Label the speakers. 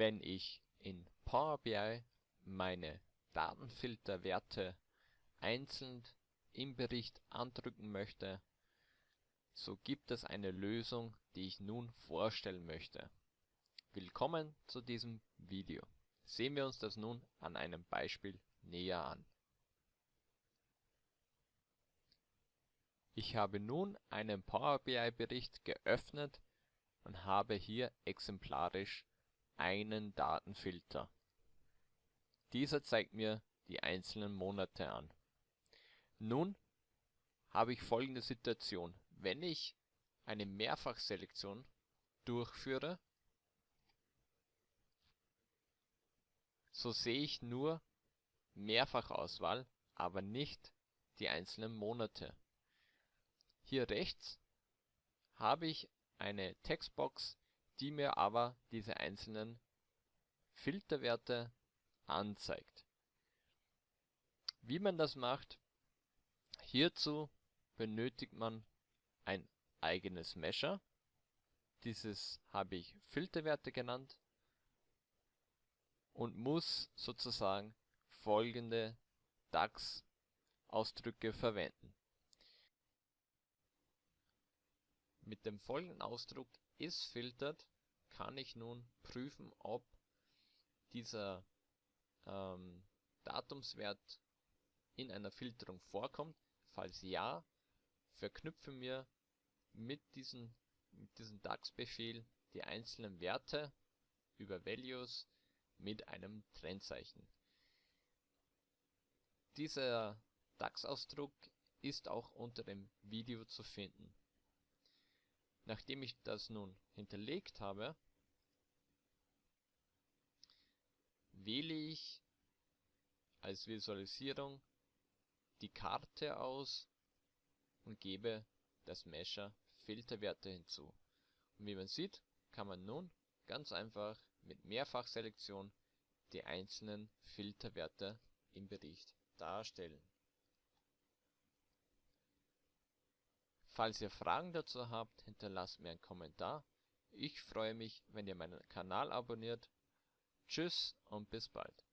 Speaker 1: Wenn ich in Power BI meine Datenfilterwerte einzeln im Bericht andrücken möchte, so gibt es eine Lösung, die ich nun vorstellen möchte. Willkommen zu diesem Video. Sehen wir uns das nun an einem Beispiel näher an. Ich habe nun einen Power BI Bericht geöffnet und habe hier exemplarisch einen Datenfilter. Dieser zeigt mir die einzelnen Monate an. Nun habe ich folgende Situation. Wenn ich eine Mehrfachselektion durchführe, so sehe ich nur Mehrfachauswahl, aber nicht die einzelnen Monate. Hier rechts habe ich eine Textbox, die mir aber diese einzelnen Filterwerte anzeigt. Wie man das macht, hierzu benötigt man ein eigenes Measure. Dieses habe ich Filterwerte genannt und muss sozusagen folgende DAX-Ausdrücke verwenden. Mit dem folgenden Ausdruck isFiltered kann ich nun prüfen, ob dieser ähm, Datumswert in einer Filterung vorkommt. Falls ja, verknüpfe mir mit diesem mit diesem DAX-Befehl die einzelnen Werte über Values mit einem Trennzeichen. Dieser DAX-Ausdruck ist auch unter dem Video zu finden. Nachdem ich das nun hinterlegt habe, wähle ich als Visualisierung die Karte aus und gebe das Mesher Filterwerte hinzu. Und wie man sieht, kann man nun ganz einfach mit Mehrfachselektion die einzelnen Filterwerte im Bericht darstellen. Falls ihr Fragen dazu habt, hinterlasst mir einen Kommentar. Ich freue mich, wenn ihr meinen Kanal abonniert. Tschüss und bis bald.